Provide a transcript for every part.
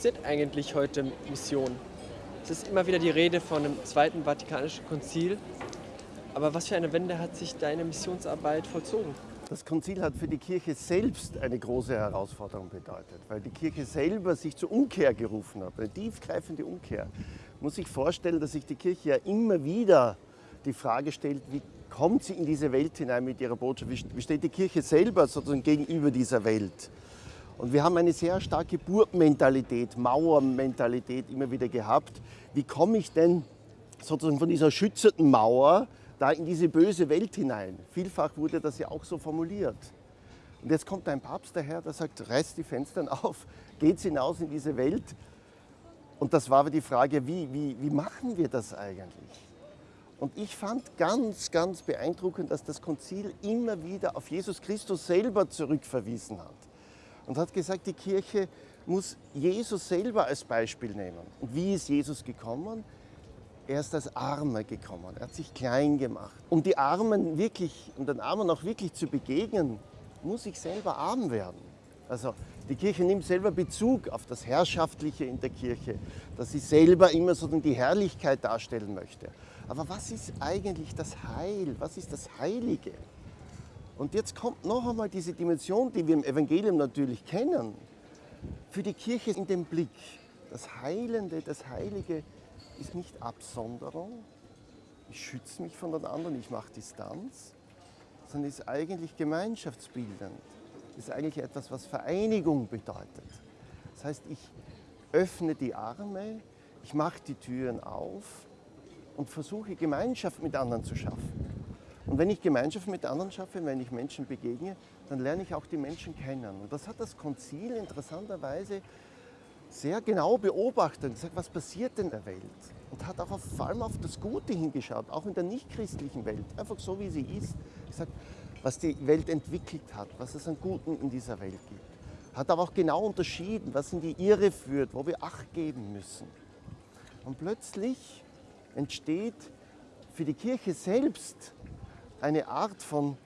funktioniert eigentlich heute Mission? Es ist immer wieder die Rede von einem Zweiten Vatikanischen Konzil. Aber was für eine Wende hat sich deine Missionsarbeit vollzogen? Das Konzil hat für die Kirche selbst eine große Herausforderung bedeutet, weil die Kirche selber sich zur Umkehr gerufen hat, eine tiefgreifende Umkehr. Man muss sich vorstellen, dass sich die Kirche ja immer wieder die Frage stellt, wie kommt sie in diese Welt hinein mit ihrer Botschaft, wie steht die Kirche selber sozusagen gegenüber dieser Welt. Und wir haben eine sehr starke Burgmentalität, Mauermentalität immer wieder gehabt. Wie komme ich denn sozusagen von dieser schützenden Mauer da in diese böse Welt hinein? Vielfach wurde das ja auch so formuliert. Und jetzt kommt ein Papst daher, der sagt, reißt die Fenster auf, geht hinaus in diese Welt. Und das war aber die Frage, wie, wie, wie machen wir das eigentlich? Und ich fand ganz, ganz beeindruckend, dass das Konzil immer wieder auf Jesus Christus selber zurückverwiesen hat und hat gesagt, die Kirche muss Jesus selber als Beispiel nehmen. Und wie ist Jesus gekommen? Er ist als Armer gekommen, er hat sich klein gemacht. Um die Armen wirklich, um den Armen auch wirklich zu begegnen, muss ich selber arm werden. Also die Kirche nimmt selber Bezug auf das Herrschaftliche in der Kirche, dass sie selber immer so die Herrlichkeit darstellen möchte. Aber was ist eigentlich das Heil? Was ist das Heilige? Und jetzt kommt noch einmal diese Dimension, die wir im Evangelium natürlich kennen, für die Kirche in den Blick. Das Heilende, das Heilige ist nicht Absonderung, ich schütze mich von den anderen, ich mache Distanz, sondern ist eigentlich gemeinschaftsbildend. Ist eigentlich etwas, was Vereinigung bedeutet. Das heißt, ich öffne die Arme, ich mache die Türen auf und versuche Gemeinschaft mit anderen zu schaffen. Und wenn ich Gemeinschaft mit anderen schaffe, wenn ich Menschen begegne, dann lerne ich auch die Menschen kennen. Und das hat das Konzil interessanterweise sehr genau beobachtet gesagt, was passiert in der Welt? Und hat auch vor allem auf das Gute hingeschaut, auch in der nichtchristlichen Welt, einfach so wie sie ist, gesagt, was die Welt entwickelt hat, was es an Guten in dieser Welt gibt. Hat aber auch genau unterschieden, was in die Irre führt, wo wir Acht geben müssen. Und plötzlich entsteht für die Kirche selbst eine Art von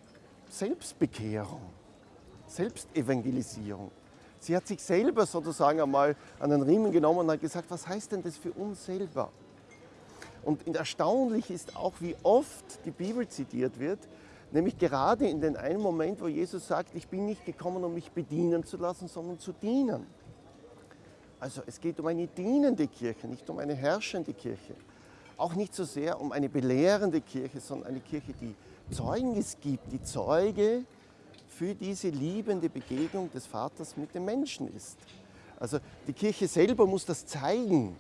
Selbstbekehrung, Selbstevangelisierung. Sie hat sich selber sozusagen einmal an den Riemen genommen und hat gesagt, was heißt denn das für uns selber? Und erstaunlich ist auch, wie oft die Bibel zitiert wird, nämlich gerade in den einen Moment, wo Jesus sagt, ich bin nicht gekommen, um mich bedienen zu lassen, sondern zu dienen. Also es geht um eine dienende Kirche, nicht um eine herrschende Kirche. Auch nicht so sehr um eine belehrende Kirche, sondern eine Kirche, die Zeugnis gibt, die Zeuge für diese liebende Begegnung des Vaters mit dem Menschen ist. Also die Kirche selber muss das zeigen,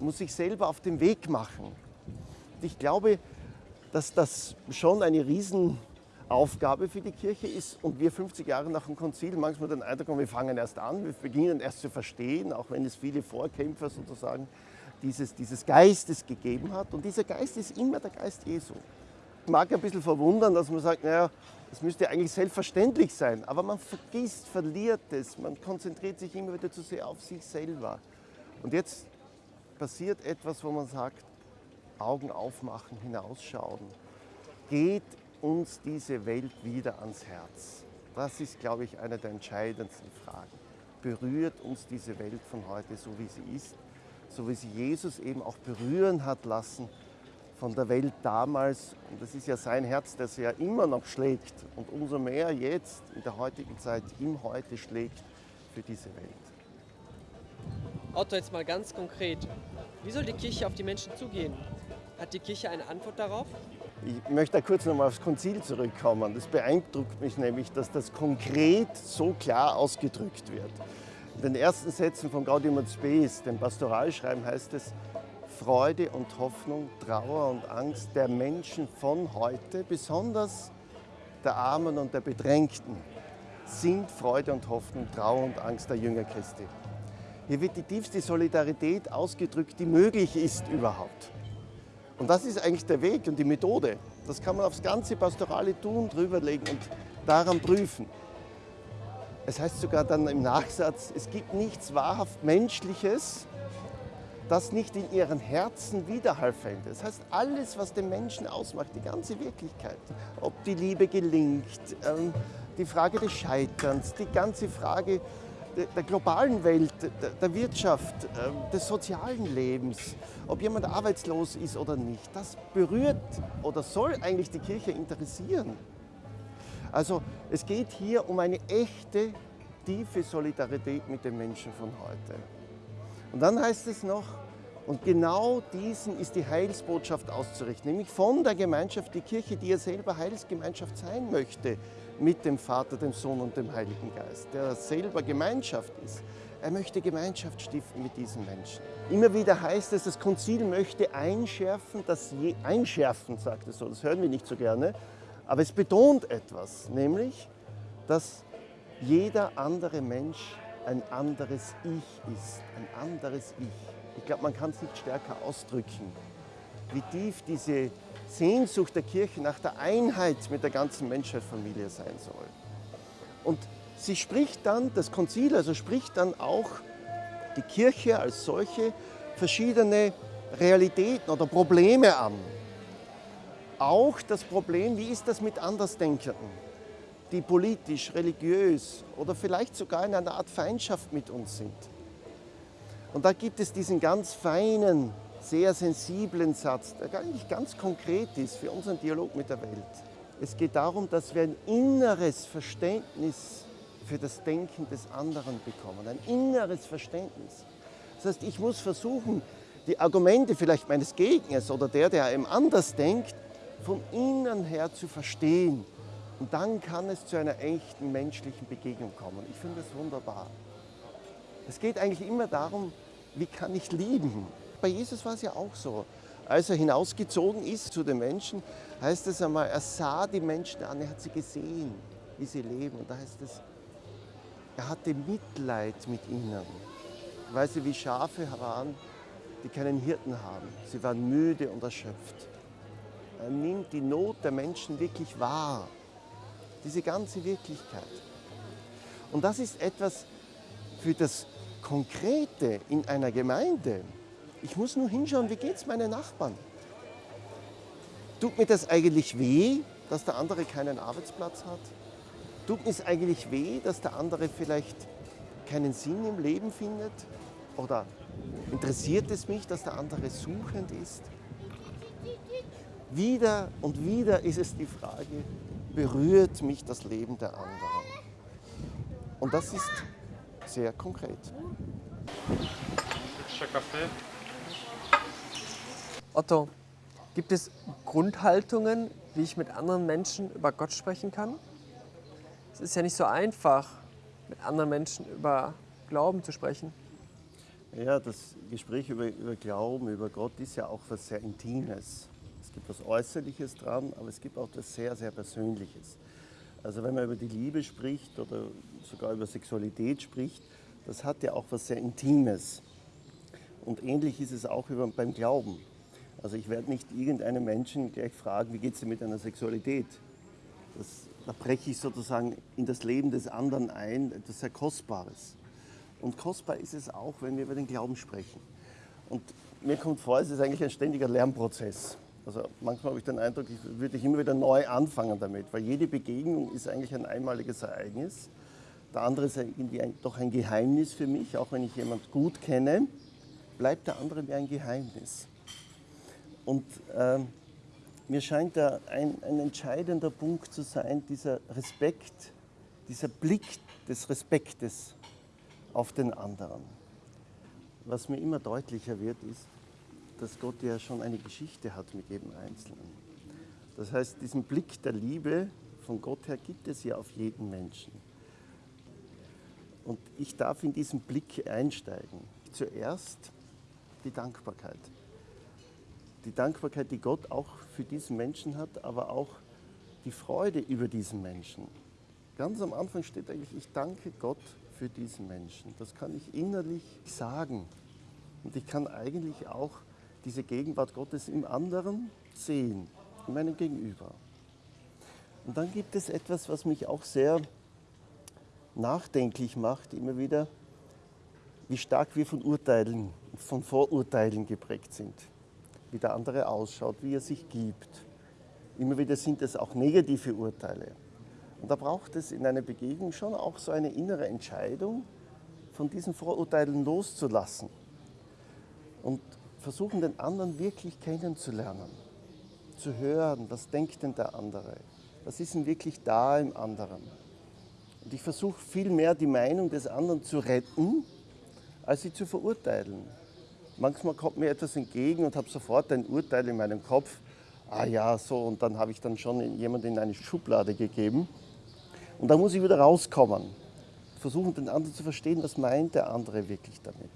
muss sich selber auf den Weg machen. Und ich glaube, dass das schon eine Riesenaufgabe für die Kirche ist und wir 50 Jahre nach dem Konzil manchmal den Eindruck haben, wir fangen erst an, wir beginnen erst zu verstehen, auch wenn es viele Vorkämpfer sozusagen dieses, dieses Geistes gegeben hat. Und dieser Geist ist immer der Geist Jesu mag ein bisschen verwundern, dass man sagt, naja, das müsste eigentlich selbstverständlich sein. Aber man vergisst, verliert es, man konzentriert sich immer wieder zu sehr auf sich selber. Und jetzt passiert etwas, wo man sagt, Augen aufmachen, hinausschauen. Geht uns diese Welt wieder ans Herz? Das ist, glaube ich, eine der entscheidendsten Fragen. Berührt uns diese Welt von heute so, wie sie ist, so wie sie Jesus eben auch berühren hat lassen von der Welt damals. Und das ist ja sein Herz, das ja immer noch schlägt und umso mehr jetzt in der heutigen Zeit im Heute schlägt für diese Welt. Otto, jetzt mal ganz konkret. Wie soll die Kirche auf die Menschen zugehen? Hat die Kirche eine Antwort darauf? Ich möchte da kurz nochmal aufs Konzil zurückkommen. Das beeindruckt mich nämlich, dass das konkret so klar ausgedrückt wird. In den ersten Sätzen von Gaudium et Spes, dem Pastoralschreiben, heißt es, Freude und Hoffnung, Trauer und Angst der Menschen von heute, besonders der Armen und der Bedrängten, sind Freude und Hoffnung, Trauer und Angst der Jünger Christi. Hier wird die tiefste Solidarität ausgedrückt, die möglich ist überhaupt. Und das ist eigentlich der Weg und die Methode. Das kann man aufs ganze Pastorale tun, drüberlegen und daran prüfen. Es heißt sogar dann im Nachsatz, es gibt nichts wahrhaft Menschliches, das nicht in ihren Herzen Widerhall fände. Das heißt, alles, was den Menschen ausmacht, die ganze Wirklichkeit, ob die Liebe gelingt, ähm, die Frage des Scheiterns, die ganze Frage der globalen Welt, der Wirtschaft, ähm, des sozialen Lebens, ob jemand arbeitslos ist oder nicht, das berührt oder soll eigentlich die Kirche interessieren. Also es geht hier um eine echte, tiefe Solidarität mit den Menschen von heute. Und dann heißt es noch, und genau diesen ist die Heilsbotschaft auszurichten, nämlich von der Gemeinschaft, die Kirche, die ja selber Heilsgemeinschaft sein möchte, mit dem Vater, dem Sohn und dem Heiligen Geist, der selber Gemeinschaft ist. Er möchte Gemeinschaft stiften mit diesen Menschen. Immer wieder heißt es, das Konzil möchte einschärfen, dass je, einschärfen, sagt es so, das hören wir nicht so gerne, aber es betont etwas, nämlich, dass jeder andere Mensch ein anderes Ich ist, ein anderes Ich. Ich glaube, man kann es nicht stärker ausdrücken, wie tief diese Sehnsucht der Kirche nach der Einheit mit der ganzen Menschheitsfamilie sein soll. Und sie spricht dann, das Konzil also spricht dann auch die Kirche als solche verschiedene Realitäten oder Probleme an. Auch das Problem, wie ist das mit Andersdenkenden, die politisch, religiös oder vielleicht sogar in einer Art Feindschaft mit uns sind. Und da gibt es diesen ganz feinen, sehr sensiblen Satz, der eigentlich ganz konkret ist für unseren Dialog mit der Welt. Es geht darum, dass wir ein inneres Verständnis für das Denken des anderen bekommen, ein inneres Verständnis. Das heißt, ich muss versuchen, die Argumente vielleicht meines Gegners oder der, der einem anders denkt, von innen her zu verstehen. Und dann kann es zu einer echten menschlichen Begegnung kommen. Ich finde das wunderbar. Es geht eigentlich immer darum, wie kann ich lieben? Bei Jesus war es ja auch so. Als er hinausgezogen ist zu den Menschen, heißt es einmal, er sah die Menschen an, er hat sie gesehen, wie sie leben. Und da heißt es, er hatte Mitleid mit ihnen, weil sie wie Schafe waren, die keinen Hirten haben. Sie waren müde und erschöpft. Er nimmt die Not der Menschen wirklich wahr, diese ganze Wirklichkeit. Und das ist etwas für das Konkrete in einer Gemeinde. Ich muss nur hinschauen, wie geht es meinen Nachbarn? Tut mir das eigentlich weh, dass der andere keinen Arbeitsplatz hat? Tut mir es eigentlich weh, dass der andere vielleicht keinen Sinn im Leben findet? Oder interessiert es mich, dass der andere suchend ist? Wieder und wieder ist es die Frage, berührt mich das Leben der anderen? Und das ist sehr konkret. Otto, gibt es Grundhaltungen, wie ich mit anderen Menschen über Gott sprechen kann? Es ist ja nicht so einfach, mit anderen Menschen über Glauben zu sprechen. Ja, das Gespräch über, über Glauben, über Gott ist ja auch was sehr Intimes. Es gibt was Äußerliches dran, aber es gibt auch was sehr, sehr Persönliches. Also wenn man über die Liebe spricht oder sogar über Sexualität spricht, das hat ja auch was sehr Intimes. Und ähnlich ist es auch beim Glauben. Also ich werde nicht irgendeinen Menschen gleich fragen, wie geht es dir mit deiner Sexualität? Das, da breche ich sozusagen in das Leben des anderen ein, etwas sehr Kostbares. Und kostbar ist es auch, wenn wir über den Glauben sprechen. Und mir kommt vor, es ist eigentlich ein ständiger Lernprozess. Also manchmal habe ich den Eindruck, ich würde ich immer wieder neu anfangen damit, weil jede Begegnung ist eigentlich ein einmaliges Ereignis. Der andere ist irgendwie ein, doch ein Geheimnis für mich, auch wenn ich jemanden gut kenne, bleibt der andere mir ein Geheimnis. Und äh, mir scheint da ein, ein entscheidender Punkt zu sein, dieser Respekt, dieser Blick des Respektes auf den anderen. Was mir immer deutlicher wird, ist, dass Gott ja schon eine Geschichte hat mit jedem Einzelnen. Das heißt, diesen Blick der Liebe von Gott her gibt es ja auf jeden Menschen. Und ich darf in diesen Blick einsteigen. Zuerst die Dankbarkeit. Die Dankbarkeit, die Gott auch für diesen Menschen hat, aber auch die Freude über diesen Menschen. Ganz am Anfang steht eigentlich, ich danke Gott für diesen Menschen. Das kann ich innerlich sagen. Und ich kann eigentlich auch diese Gegenwart Gottes im anderen sehen, in meinem Gegenüber. Und dann gibt es etwas, was mich auch sehr nachdenklich macht, immer wieder, wie stark wir von Urteilen, von Vorurteilen geprägt sind. Wie der andere ausschaut, wie er sich gibt. Immer wieder sind es auch negative Urteile. Und da braucht es in einer Begegnung schon auch so eine innere Entscheidung, von diesen Vorurteilen loszulassen und versuchen, den anderen wirklich kennenzulernen, zu hören, was denkt denn der andere, was ist denn wirklich da im anderen. Und ich versuche vielmehr die Meinung des anderen zu retten, als sie zu verurteilen. Manchmal kommt mir etwas entgegen und habe sofort ein Urteil in meinem Kopf. Ah ja, so, und dann habe ich dann schon jemanden in eine Schublade gegeben. Und da muss ich wieder rauskommen. Versuchen, den anderen zu verstehen, was meint der andere wirklich damit.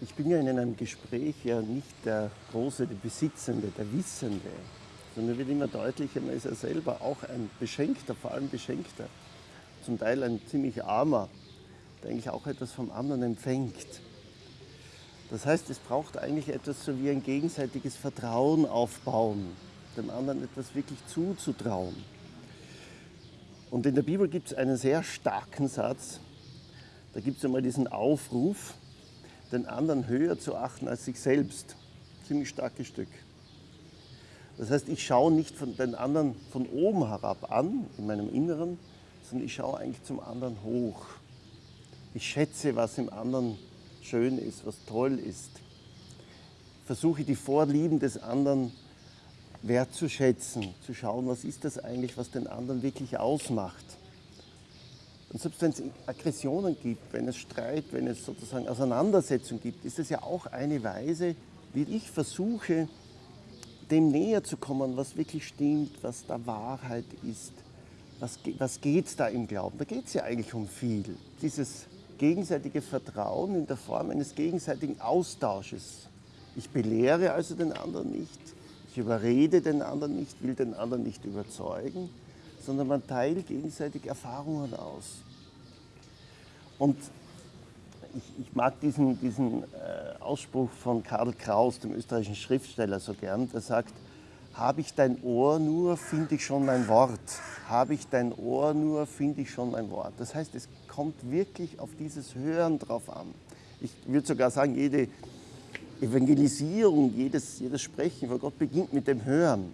Ich bin ja in einem Gespräch ja nicht der Große, der Besitzende, der Wissende, sondern wird immer deutlicher, man ist ja selber auch ein Beschenkter, vor allem Beschenkter. Zum Teil ein ziemlich armer, der eigentlich auch etwas vom anderen empfängt. Das heißt, es braucht eigentlich etwas so wie ein gegenseitiges Vertrauen aufbauen, dem anderen etwas wirklich zuzutrauen. Und in der Bibel gibt es einen sehr starken Satz. Da gibt es einmal diesen Aufruf, den anderen höher zu achten als sich selbst. Ziemlich starkes Stück. Das heißt, ich schaue nicht von den anderen von oben herab an, in meinem Inneren, sondern ich schaue eigentlich zum anderen hoch. Ich schätze, was im anderen schön ist, was toll ist. Versuche die Vorlieben des anderen wertzuschätzen, zu schauen, was ist das eigentlich, was den anderen wirklich ausmacht. Und selbst wenn es Aggressionen gibt, wenn es Streit, wenn es sozusagen Auseinandersetzung gibt, ist es ja auch eine Weise, wie ich versuche, dem näher zu kommen, was wirklich stimmt, was da Wahrheit ist. Was, was geht es da im Glauben? Da geht es ja eigentlich um viel. Dieses gegenseitige Vertrauen in der Form eines gegenseitigen Austausches. Ich belehre also den anderen nicht, ich überrede den anderen nicht, will den anderen nicht überzeugen, sondern man teilt gegenseitig Erfahrungen aus. Und ich, ich mag diesen, diesen äh, Ausspruch von Karl Kraus, dem österreichischen Schriftsteller, so gern, der sagt, habe ich dein Ohr nur, finde ich schon mein Wort. Habe ich dein Ohr nur, finde ich schon mein Wort. Das heißt, es kommt wirklich auf dieses Hören drauf an. Ich würde sogar sagen, jede Evangelisierung, jedes, jedes Sprechen vor Gott beginnt mit dem Hören.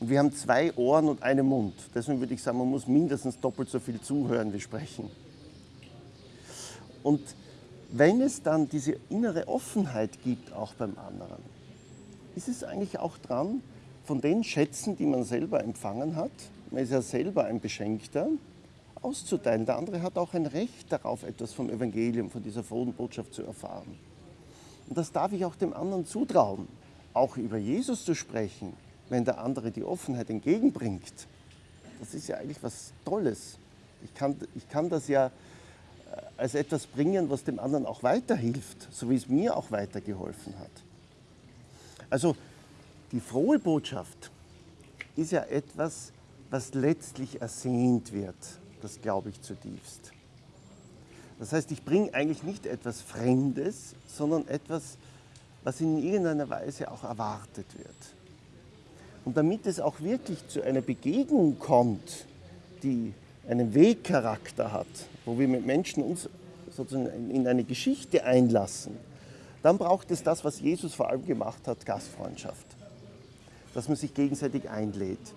Und wir haben zwei Ohren und einen Mund. Deswegen würde ich sagen, man muss mindestens doppelt so viel zuhören wie sprechen. Und wenn es dann diese innere Offenheit gibt, auch beim anderen, ist es eigentlich auch dran, von den Schätzen, die man selber empfangen hat, man ist ja selber ein Beschenkter, auszuteilen. Der andere hat auch ein Recht darauf, etwas vom Evangelium, von dieser frohen Botschaft zu erfahren. Und das darf ich auch dem anderen zutrauen, auch über Jesus zu sprechen, wenn der andere die Offenheit entgegenbringt. Das ist ja eigentlich was Tolles. Ich kann, ich kann das ja äh, als etwas bringen, was dem anderen auch weiterhilft, so wie es mir auch weitergeholfen hat. Also die frohe Botschaft ist ja etwas, was letztlich ersehnt wird. Das glaube ich zutiefst. Das heißt, ich bringe eigentlich nicht etwas Fremdes, sondern etwas, was in irgendeiner Weise auch erwartet wird. Und damit es auch wirklich zu einer Begegnung kommt, die einen Wegcharakter hat, wo wir mit Menschen uns sozusagen in eine Geschichte einlassen, dann braucht es das, was Jesus vor allem gemacht hat, Gastfreundschaft. Dass man sich gegenseitig einlädt.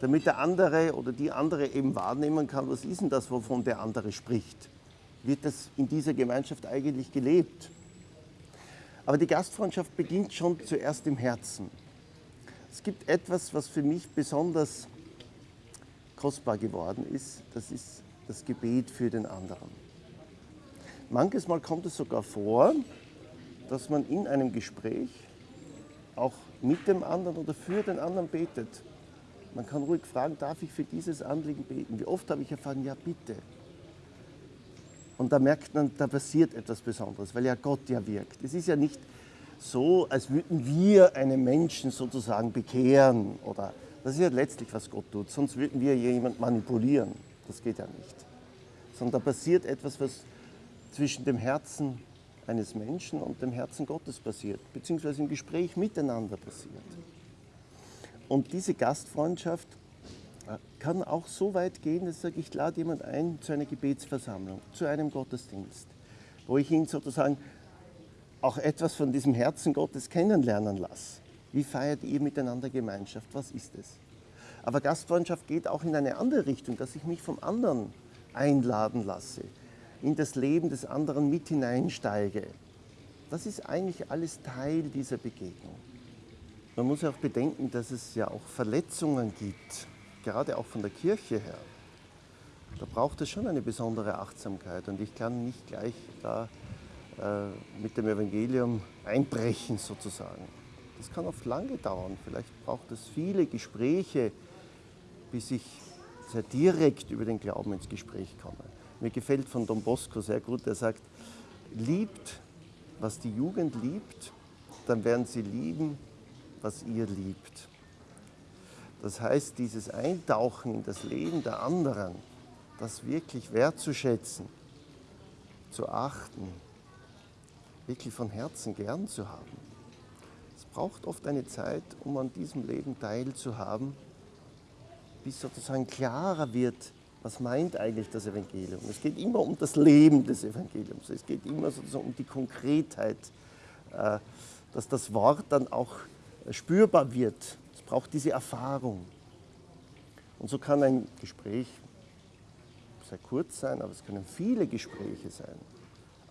Damit der andere oder die andere eben wahrnehmen kann, was ist denn das, wovon der andere spricht. Wird das in dieser Gemeinschaft eigentlich gelebt? Aber die Gastfreundschaft beginnt schon zuerst im Herzen. Es gibt etwas, was für mich besonders kostbar geworden ist. Das ist das Gebet für den anderen. Manches Mal kommt es sogar vor, dass man in einem Gespräch auch mit dem anderen oder für den anderen betet. Man kann ruhig fragen, darf ich für dieses Anliegen beten? Wie oft habe ich erfahren, ja bitte. Und da merkt man, da passiert etwas Besonderes, weil ja Gott ja wirkt. Es ist ja nicht so, als würden wir einen Menschen sozusagen bekehren oder das ist ja letztlich, was Gott tut. Sonst würden wir jemanden manipulieren. Das geht ja nicht. Sondern da passiert etwas, was zwischen dem Herzen eines Menschen und dem Herzen Gottes passiert, beziehungsweise im Gespräch miteinander passiert. Und diese Gastfreundschaft äh, kann auch so weit gehen, dass ich sage, ich lade jemanden ein zu einer Gebetsversammlung, zu einem Gottesdienst, wo ich ihn sozusagen auch etwas von diesem Herzen Gottes kennenlernen lasse. Wie feiert ihr miteinander Gemeinschaft? Was ist es? Aber Gastfreundschaft geht auch in eine andere Richtung, dass ich mich vom anderen einladen lasse in das Leben des anderen mit hineinsteige. Das ist eigentlich alles Teil dieser Begegnung. Man muss auch bedenken, dass es ja auch Verletzungen gibt, gerade auch von der Kirche her. Da braucht es schon eine besondere Achtsamkeit und ich kann nicht gleich da mit dem Evangelium einbrechen sozusagen. Das kann oft lange dauern. Vielleicht braucht es viele Gespräche, bis ich sehr direkt über den Glauben ins Gespräch komme. Mir gefällt von Don Bosco sehr gut, der sagt, liebt, was die Jugend liebt, dann werden sie lieben, was ihr liebt. Das heißt, dieses Eintauchen in das Leben der anderen, das wirklich wertzuschätzen, zu achten, wirklich von Herzen gern zu haben. Es braucht oft eine Zeit, um an diesem Leben teilzuhaben, bis sozusagen klarer wird, was meint eigentlich das Evangelium. Es geht immer um das Leben des Evangeliums. Es geht immer sozusagen um die Konkretheit, äh, dass das Wort dann auch spürbar wird. Es braucht diese Erfahrung. Und so kann ein Gespräch sehr kurz sein, aber es können viele Gespräche sein.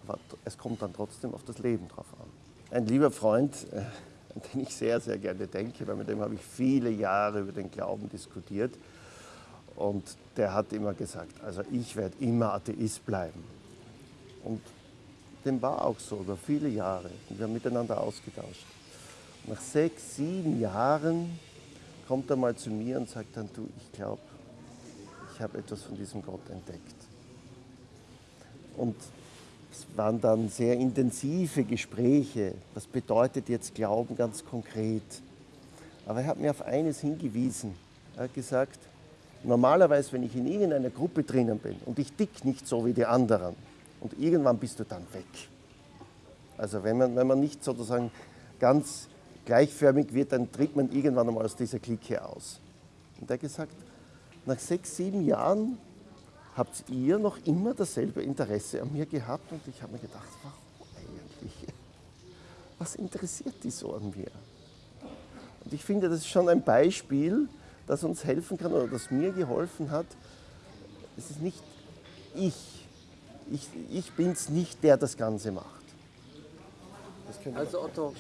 Aber es kommt dann trotzdem auf das Leben drauf an. Ein lieber Freund, äh, an den ich sehr, sehr gerne denke, weil mit dem habe ich viele Jahre über den Glauben diskutiert. Und der hat immer gesagt, also ich werde immer Atheist bleiben. Und dem war auch so, über viele Jahre. Und wir haben miteinander ausgetauscht. Nach sechs, sieben Jahren kommt er mal zu mir und sagt dann, du, ich glaube, ich habe etwas von diesem Gott entdeckt. Und es waren dann sehr intensive Gespräche. Was bedeutet jetzt Glauben ganz konkret? Aber er hat mir auf eines hingewiesen. Er hat gesagt, normalerweise, wenn ich in irgendeiner Gruppe drinnen bin und ich dick nicht so wie die anderen und irgendwann bist du dann weg. Also wenn man, wenn man nicht sozusagen ganz gleichförmig wird, dann tritt man irgendwann einmal aus dieser Clique aus. Und er hat gesagt, nach sechs, sieben Jahren habt ihr noch immer dasselbe Interesse an mir gehabt und ich habe mir gedacht, warum eigentlich? Was interessiert die so an mir? Und ich finde, das ist schon ein Beispiel, das uns helfen kann oder das mir geholfen hat. Es ist nicht ich, ich, ich bin es nicht, der das Ganze macht. Das also Otto,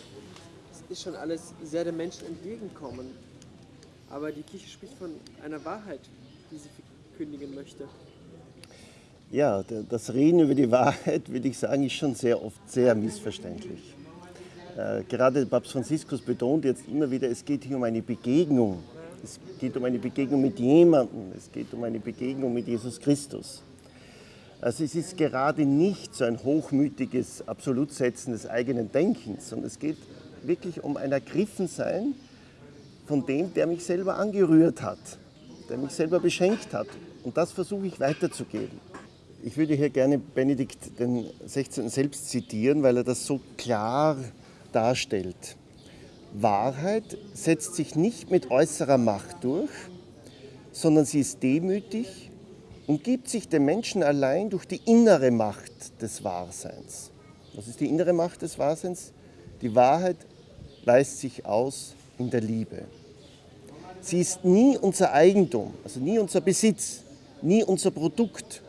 es ist schon alles sehr den Menschen entgegenkommen. Aber die Kirche spricht von einer Wahrheit, die sie verkündigen möchte. Ja, das Reden über die Wahrheit, würde ich sagen, ist schon sehr oft sehr missverständlich. Äh, gerade Papst Franziskus betont jetzt immer wieder, es geht hier um eine Begegnung. Es geht um eine Begegnung mit jemandem. Es geht um eine Begegnung mit Jesus Christus. Also es ist gerade nicht so ein hochmütiges Absolutsetzen des eigenen Denkens, sondern es geht wirklich um ein Ergriffensein von dem, der mich selber angerührt hat, der mich selber beschenkt hat. Und das versuche ich weiterzugeben. Ich würde hier gerne Benedikt den 16. selbst zitieren, weil er das so klar darstellt. Wahrheit setzt sich nicht mit äußerer Macht durch, sondern sie ist demütig und gibt sich dem Menschen allein durch die innere Macht des Wahrseins. Was ist die innere Macht des Wahrseins? Die Wahrheit weist sich aus in der Liebe. Sie ist nie unser Eigentum, also nie unser Besitz, nie unser Produkt,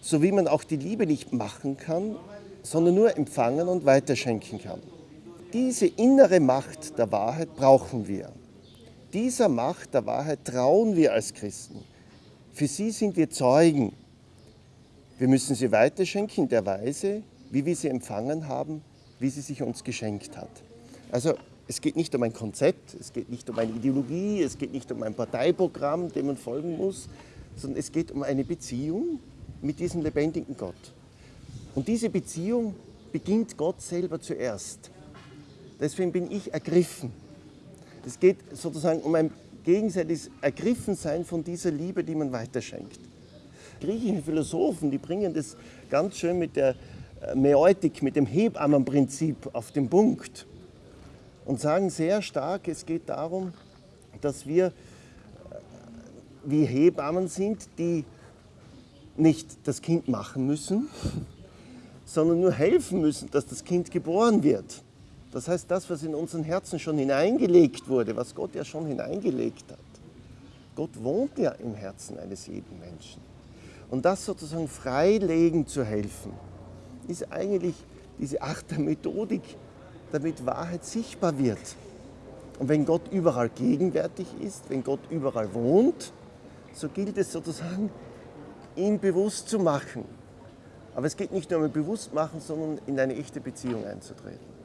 so wie man auch die Liebe nicht machen kann, sondern nur empfangen und weiterschenken kann. Diese innere Macht der Wahrheit brauchen wir. Dieser Macht der Wahrheit trauen wir als Christen. Für sie sind wir Zeugen. Wir müssen sie weiterschenken in der Weise, wie wir sie empfangen haben, wie sie sich uns geschenkt hat. Also es geht nicht um ein Konzept, es geht nicht um eine Ideologie, es geht nicht um ein Parteiprogramm, dem man folgen muss, sondern es geht um eine Beziehung, mit diesem lebendigen Gott. Und diese Beziehung beginnt Gott selber zuerst. Deswegen bin ich ergriffen. Es geht sozusagen um ein gegenseitiges Ergriffensein von dieser Liebe, die man weiterschenkt. Griechische Philosophen, die bringen das ganz schön mit der äh, Mäeutik, mit dem Hebammenprinzip auf den Punkt und sagen sehr stark, es geht darum, dass wir äh, wie Hebammen sind, die nicht das Kind machen müssen, sondern nur helfen müssen, dass das Kind geboren wird. Das heißt, das, was in unseren Herzen schon hineingelegt wurde, was Gott ja schon hineingelegt hat. Gott wohnt ja im Herzen eines jeden Menschen. Und das sozusagen freilegen zu helfen, ist eigentlich diese der Methodik, damit Wahrheit sichtbar wird. Und wenn Gott überall gegenwärtig ist, wenn Gott überall wohnt, so gilt es sozusagen, ihn bewusst zu machen. Aber es geht nicht nur um Bewusstmachen, sondern in eine echte Beziehung einzutreten.